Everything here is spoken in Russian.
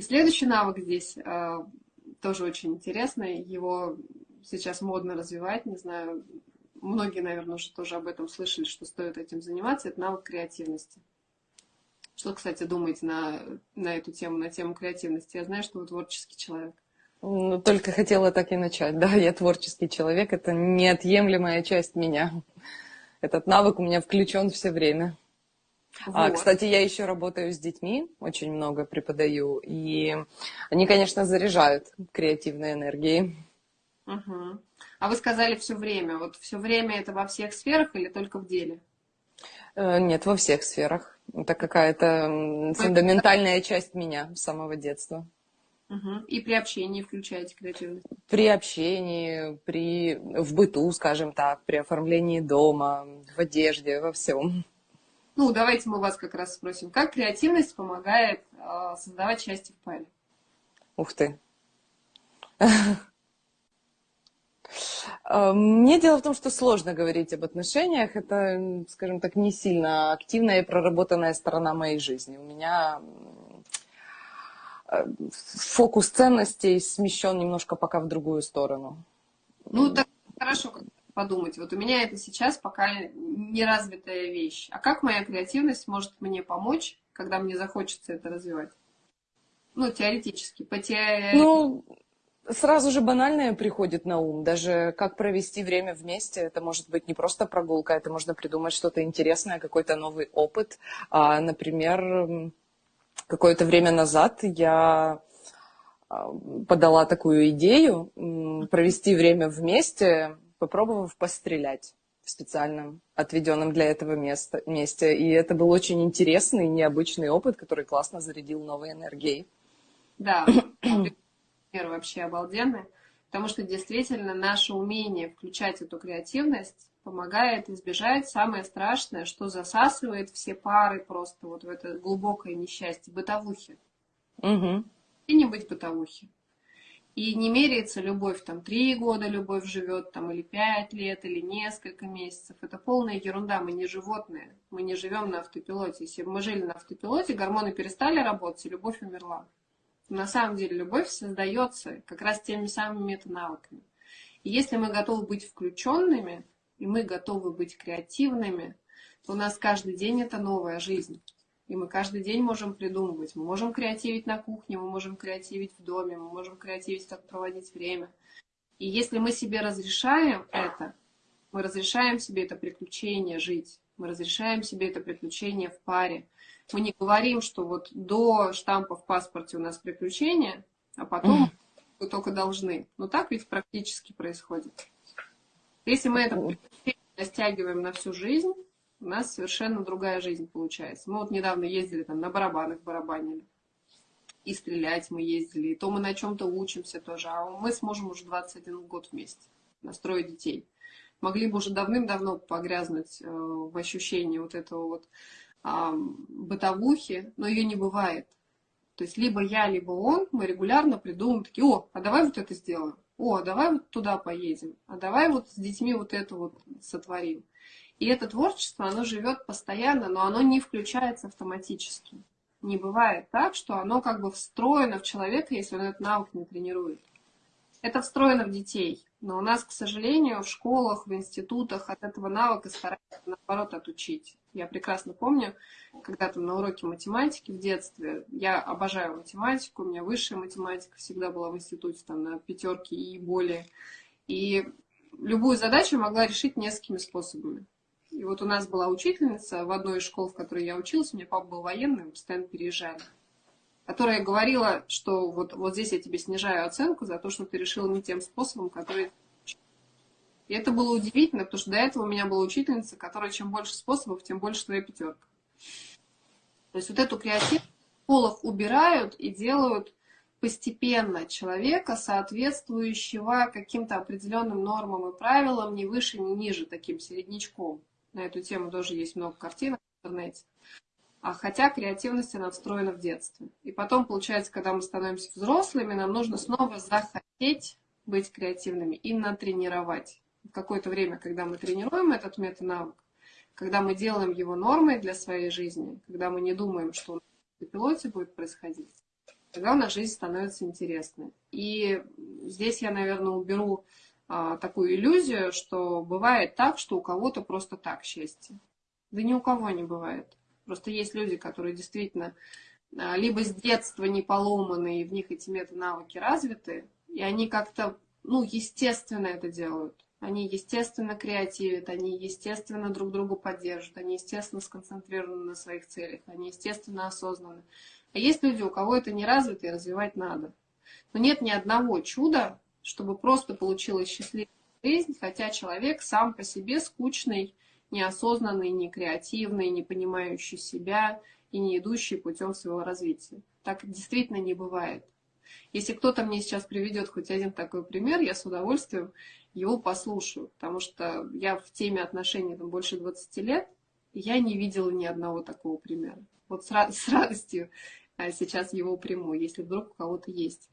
И следующий навык здесь э, тоже очень интересный. Его сейчас модно развивать. Не знаю, многие, наверное, уже тоже об этом слышали, что стоит этим заниматься. Это навык креативности. Что, кстати, думаете на, на эту тему, на тему креативности? Я знаю, что вы творческий человек. Ну, только хотела так и начать. Да, я творческий человек, это неотъемлемая часть меня. Этот навык у меня включен все время. А, вот. А, кстати, я еще работаю с детьми, очень много преподаю, и они, конечно, заряжают креативной энергией. Угу. А вы сказали все время. Вот все время это во всех сферах или только в деле? Э, нет, во всех сферах. Это какая-то фундаментальная часть меня с самого детства. Угу. И при общении включаете креативность? При общении, при, в быту, скажем так, при оформлении дома, в одежде, во всем. Ну, давайте мы вас как раз спросим, как креативность помогает э, создавать счастье в паре? Ух ты. А, мне дело в том, что сложно говорить об отношениях. Это, скажем так, не сильно активная и проработанная сторона моей жизни. У меня фокус ценностей смещен немножко пока в другую сторону. Ну, так хорошо подумать. Вот у меня это сейчас пока неразвитая вещь. А как моя креативность может мне помочь, когда мне захочется это развивать? Ну, теоретически. По те... Ну, сразу же банальное приходит на ум. Даже как провести время вместе. Это может быть не просто прогулка, это можно придумать что-то интересное, какой-то новый опыт. А, например, какое-то время назад я а, подала такую идею провести время вместе, попробовав пострелять в специальном отведенном для этого места, месте. И это был очень интересный, необычный опыт, который классно зарядил новой энергией. Да, вообще обалденный, потому что действительно наше умение включать эту креативность помогает избежать самое страшное, что засасывает все пары просто вот в это глубокое несчастье, бытовухи. Угу. И не быть бытовухи. И не меряется любовь, там, три года любовь живет, там, или пять лет, или несколько месяцев. Это полная ерунда, мы не животные, мы не живем на автопилоте. Если бы мы жили на автопилоте, гормоны перестали работать, и любовь умерла. На самом деле любовь создается как раз теми самыми метанавыками. И если мы готовы быть включенными, и мы готовы быть креативными, то у нас каждый день это новая жизнь. И мы каждый день можем придумывать. Мы можем креативить на кухне, мы можем креативить в доме, мы можем креативить, как проводить время. И если мы себе разрешаем это, мы разрешаем себе это приключение жить, мы разрешаем себе это приключение в паре. Мы не говорим, что вот до штампа в паспорте у нас приключения, а потом мы только должны. Но так ведь практически происходит. Если мы это растягиваем на всю жизнь, у нас совершенно другая жизнь получается. Мы вот недавно ездили там на барабанах, барабанили. И стрелять мы ездили, и то мы на чем-то учимся тоже. А мы с мужем уже 21 год вместе, настроить детей. Могли бы уже давным-давно погрязнуть э, в ощущении вот этого вот бытовухи, но ее не бывает. То есть либо я, либо он, мы регулярно придумываем такие, о, а давай вот это сделаем о, давай вот туда поедем, а давай вот с детьми вот это вот сотворим. И это творчество, оно живет постоянно, но оно не включается автоматически. Не бывает так, что оно как бы встроено в человека, если он этот навык не тренирует. Это встроено в детей. Но у нас, к сожалению, в школах, в институтах от этого навыка стараются, наоборот, отучить. Я прекрасно помню, когда-то на уроке математики в детстве, я обожаю математику, у меня высшая математика всегда была в институте, там, на пятерке и более. И любую задачу могла решить несколькими способами. И вот у нас была учительница в одной из школ, в которой я училась, у меня папа был военный, мы постоянно переезжали, которая говорила, что вот, вот здесь я тебе снижаю оценку за то, что ты решила не тем способом, который и это было удивительно, потому что до этого у меня была учительница, которая чем больше способов, тем больше твоя пятерка. То есть вот эту креативность в школах убирают и делают постепенно человека, соответствующего каким-то определенным нормам и правилам, не выше, не ниже, таким середнячком. На эту тему тоже есть много картинок в интернете. А хотя креативность, она встроена в детстве. И потом, получается, когда мы становимся взрослыми, нам нужно снова захотеть быть креативными и натренировать какое-то время, когда мы тренируем этот метанавык, когда мы делаем его нормой для своей жизни, когда мы не думаем, что на пилоте будет происходить, тогда у нас жизнь становится интересной. И здесь я, наверное, уберу такую иллюзию, что бывает так, что у кого-то просто так счастье. Да ни у кого не бывает. Просто есть люди, которые действительно а, либо с детства не поломаны, и в них эти мета-навыки развиты, и они как-то, ну, естественно это делают. Они, естественно, креативят, они, естественно, друг друга поддерживают, они, естественно, сконцентрированы на своих целях, они, естественно, осознаны. А есть люди, у кого это не развито и развивать надо. Но нет ни одного чуда, чтобы просто получилась счастливая жизнь, хотя человек сам по себе скучный, неосознанный, не креативный, не понимающий себя и не идущий путем своего развития. Так действительно не бывает. Если кто-то мне сейчас приведет хоть один такой пример, я с удовольствием его послушаю, потому что я в теме отношений там, больше 20 лет, и я не видела ни одного такого примера. Вот с, с радостью а, сейчас его приму, если вдруг у кого-то есть.